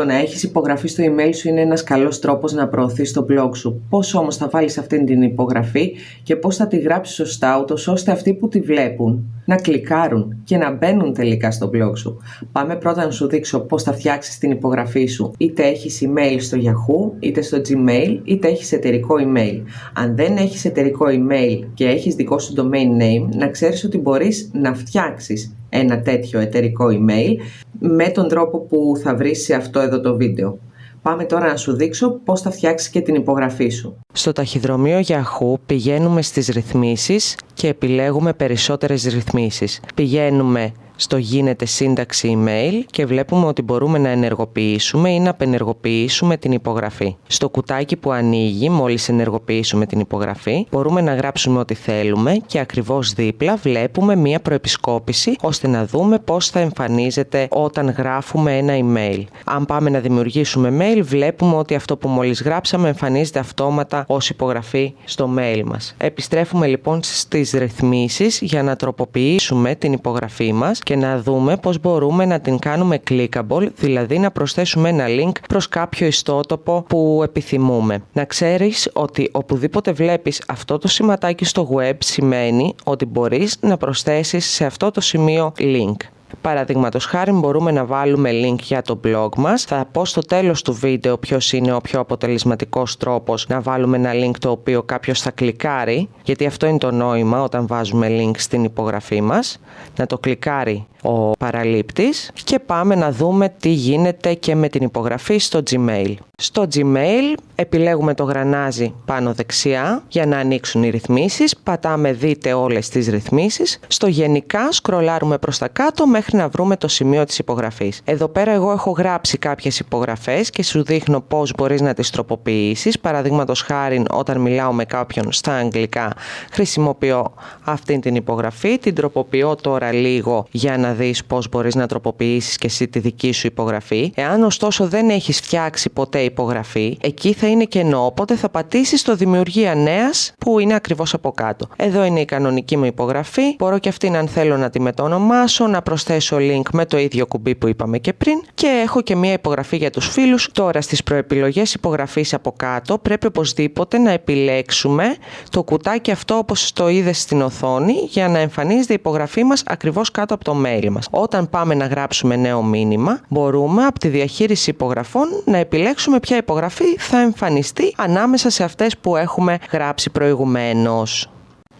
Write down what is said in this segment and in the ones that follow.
Το να έχεις υπογραφή στο email σου είναι ένας καλός τρόπος να προωθείς το blog σου. Πώς όμως θα βάλεις αυτή την υπογραφή και πώς θα τη γράψεις σωστά ούτως ώστε αυτοί που τη βλέπουν να κλικάρουν και να μπαίνουν τελικά στο blog σου. Πάμε πρώτα να σου δείξω πώς θα φτιάξεις την υπογραφή σου. Είτε έχεις email στο Yahoo, είτε στο Gmail, είτε έχεις εταιρικό email. Αν δεν έχεις εταιρικό email και έχεις δικό σου domain name, να ξέρεις ότι μπορείς να φτιάξεις ένα τέτοιο εταιρικό email με τον τρόπο που θα βρεις σε αυτό εδώ το βίντεο. Πάμε τώρα να σου δείξω πώς θα φτιάξεις και την υπογραφή σου. Στο ταχυδρομείο Yahoo πηγαίνουμε στις ρυθμίσεις και επιλέγουμε περισσότερες ρυθμίσεις. Πηγαίνουμε στο γίνεται σύνταξη email και βλέπουμε ότι μπορούμε να ενεργοποιήσουμε ή να απενεργοποιήσουμε την υπογραφή. Στο κουτάκι που ανοίγει μόλις ενεργοποιήσουμε την υπογραφή μπορούμε να γράψουμε ό,τι θέλουμε και ακριβώς δίπλα βλέπουμε μία προεπισκόπηση ώστε να δούμε πώς θα εμφανίζεται όταν γράφουμε ένα email. Αν πάμε να δημιουργήσουμε mail βλέπουμε ότι αυτό που μόλις γράψαμε εμφανίζεται αυτόματα ως υπογραφή στο mail μας. Επιστρέφουμε λοιπόν στις ρυθμίσεις για να τροποποιήσουμε την υπογραφή μας και να δούμε πώς μπορούμε να την κάνουμε clickable, δηλαδή να προσθέσουμε ένα link προς κάποιο ιστότοπο που επιθυμούμε. Να ξέρεις ότι οπουδήποτε βλέπεις αυτό το σηματάκι στο web σημαίνει ότι μπορείς να προσθέσεις σε αυτό το σημείο link. Παραδείγματος χάρη μπορούμε να βάλουμε link για το blog μας. Θα πω στο τέλος του βίντεο ποιος είναι ο πιο αποτελεσματικός τρόπος να βάλουμε ένα link το οποίο κάποιος θα κλικάρει, γιατί αυτό είναι το νόημα όταν βάζουμε link στην υπογραφή μας, να το κλικάρει ο παραλήπτης και πάμε να δούμε τι γίνεται και με την υπογραφή στο Gmail. Στο Gmail επιλέγουμε το γρανάζι πάνω δεξιά για να ανοίξουν οι ρυθμίσεις, πατάμε δείτε όλες τις ρυθμίσεις, στο γενικά σκρολάρουμε προς τα κάτω μέχρι να βρούμε το σημείο της υπογραφής. Εδώ πέρα εγώ έχω γράψει κάποιες υπογραφές και σου δείχνω πώς μπορείς να τις τροποποιήσεις, παραδείγματος χάρη όταν μιλάω με κάποιον στα αγγλικά χρησιμοποιώ αυτή την υπογραφή, την τροποποιώ τώρα λίγο για να δεις πώς μπορείς να τροποποιήσεις και εσύ τη δική σου υπογραφή. Εάν ωστόσο δεν έχεις φτιάξει ποτέ υπογραφή, εκεί θα είναι κενό, οπότε θα πατήσεις το δημιουργία νέας που είναι ακριβώς από κάτω. Εδώ είναι η κανονική μου υπογραφή, μπορώ και αυτήν αν θέλω να τη μετονομάσω, να προσθέσω link με το ίδιο κουμπί που είπαμε και πριν και έχω και μία υπογραφή για τους φίλους. Τώρα στις προεπιλογές υπογραφής από κάτω πρέπει οπωσδήποτε να επιλέξουμε το κουτάκι αυτό όπως το είδες στην οθόνη για να εμφανίζεται η υπογραφή μας ακριβώς κάτω από το mail μας. Όταν πάμε να γράψουμε νέο μήνυμα, μπορούμε από τη διαχείριση υπογραφών να επιλέξουμε ποια υπογραφή θα εμφανιστεί ανάμεσα σε αυτές που έχουμε γράψει προηγουμένως.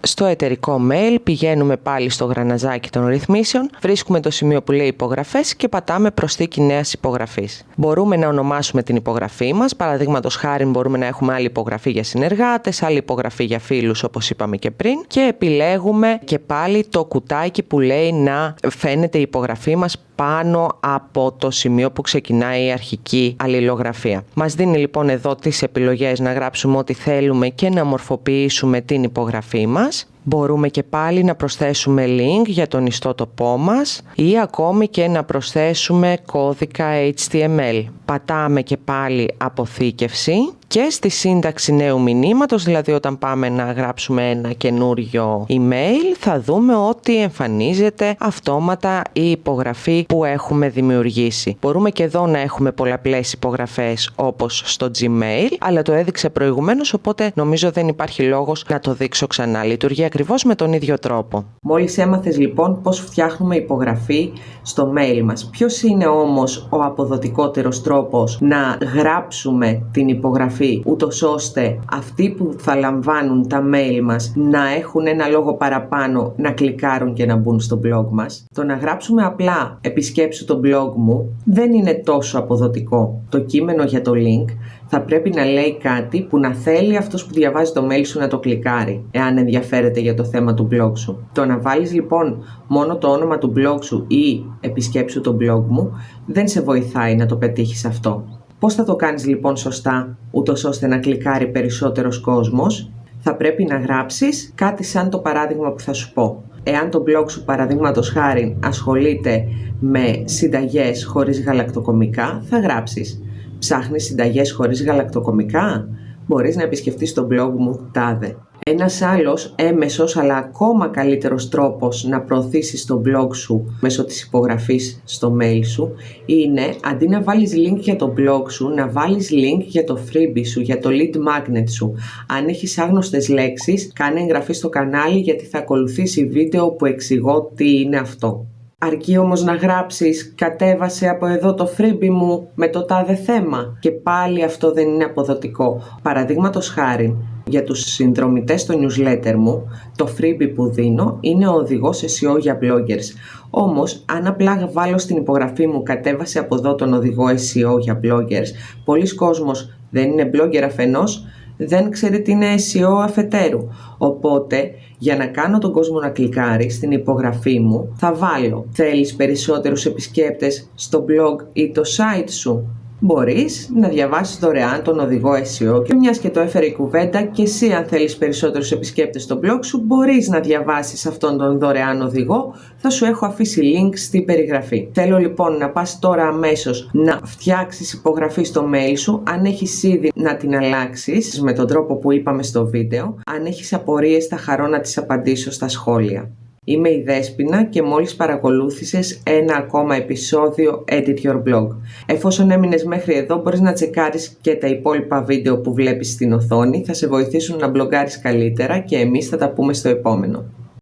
Στο εταιρικό mail πηγαίνουμε πάλι στο γραναζάκι των ρυθμίσεων, βρίσκουμε το σημείο που λέει υπογραφές και πατάμε προσθήκη νέας υπογραφής. Μπορούμε να ονομάσουμε την υπογραφή μας, παραδείγματος χάρη μπορούμε να έχουμε άλλη υπογραφή για συνεργάτες, άλλη υπογραφή για φίλους όπως είπαμε και πριν και επιλέγουμε και πάλι το κουτάκι που λέει να φαίνεται η υπογραφή μας πάνω από το σημείο που ξεκινάει η αρχική αλληλογραφία. Μας δίνει λοιπόν εδώ τις επιλογές να γράψουμε ό,τι θέλουμε και να μορφοποιήσουμε την υπογραφή μας. Μπορούμε και πάλι να προσθέσουμε link για τον ιστότοπό μας ή ακόμη και να προσθέσουμε κώδικα HTML. Πατάμε και πάλι αποθήκευση και στη σύνταξη νέου μηνύματος, δηλαδή όταν πάμε να γράψουμε ένα καινούριο email, θα δούμε ότι εμφανίζεται αυτόματα η υπογραφή που έχουμε δημιουργήσει. Μπορούμε και εδώ να έχουμε πολλαπλές υπογραφές όπως στο Gmail, αλλά το έδειξε προηγουμένως, οπότε νομίζω δεν υπάρχει λόγος να το δείξω ξανά. Λειτουργεί ακριβώς με τον ίδιο τρόπο. Μόλις έμαθες λοιπόν πώς φτιάχνουμε υπογραφή στο mail μας. Ποιος είναι όμως ο αποδοτικότερος τρόπος να γράψουμε την υπογραφή εγγραφή ούτως ώστε αυτοί που θα λαμβάνουν τα mail μας να έχουν ένα λόγο παραπάνω να κλικάρουν και να μπουν στο blog μας. Το να γράψουμε απλά επισκέψου το blog μου δεν είναι τόσο αποδοτικό. Το κείμενο για το link θα πρέπει να λέει κάτι που να θέλει αυτός που διαβάζει το mail σου να το κλικάρει, εάν ενδιαφέρεται για το θέμα του blog σου. Το να βάλεις λοιπόν μόνο το όνομα του blog σου ή επισκέψου το blog μου δεν σε βοηθάει να το πετύχεις αυτό. Πώς θα το κάνεις λοιπόν σωστά, ούτως ώστε να κλικάρει περισσότερος κόσμος; Θα πρέπει να γράψεις κάτι σαν το παράδειγμα που θα σου πω. Εάν το blog σου παραδείγματος χάρη ασχολείται με συνταγές χωρίς γαλακτοκομικά, θα γράψεις «Ψάχνεις συνταγές χωρίς γαλακτοκομικά» μπορείς να επισκεφτείς το blog μου τάδε. Ένας άλλος έμεσος αλλά ακόμα καλύτερος τρόπος να προωθήσεις το blog σου μέσω της υπογραφής στο mail σου είναι αντί να βάλεις link για το blog σου να βάλεις link για το freebie σου, για το lead magnet σου. Αν έχεις άγνωστες λέξεις κάνε εγγραφή στο κανάλι γιατί θα ακολουθήσει βίντεο που εξηγώ τι είναι αυτό. Αρκεί όμως να γράψεις κατέβασε από εδώ το freebie μου με το τάδε θέμα και πάλι αυτό δεν είναι αποδοτικό. Παραδείγματος χάρη, για τους συνδρομητές στο newsletter μου, το freebie που δίνω είναι ο οδηγός SEO για bloggers. Όμως, αν απλά βάλω στην υπογραφή μου κατέβασε από εδώ τον οδηγό SEO για bloggers, πολλοί κόσμος δεν είναι blogger αφενός, δεν ξέρει τι είναι SEO αφετέρου. Οπότε, για να κάνω τον κόσμο να κλικάρει στην υπογραφή μου, θα βάλω «Θέλεις περισσότερους επισκέπτες στο blog ή το site σου» μπορείς να διαβάσεις δωρεάν τον οδηγό SEO και μιας και το έφερε η κουβέντα και εσύ αν θέλεις περισσότερους επισκέπτες στο blog σου μπορείς να διαβάσεις αυτόν τον δωρεάν οδηγό θα σου έχω αφήσει link στην περιγραφή. Θέλω λοιπόν να πας τώρα αμέσως να φτιάξεις υπογραφή στο mail σου αν έχεις ήδη να την αλλάξεις με τον τρόπο που είπαμε στο βίντεο αν έχεις απορίες θα χαρώ να τις απαντήσω στα σχόλια. Είμαι η Δέσποινα και μόλις παρακολούθησες ένα ακόμα επεισόδιο Edit Your Blog. Εφόσον έμεινες μέχρι εδώ μπορείς να τσεκάρεις και τα υπόλοιπα βίντεο που βλέπεις στην οθόνη, θα σε βοηθήσουν να μπλογκάρεις καλύτερα και εμείς θα τα πούμε στο επόμενο.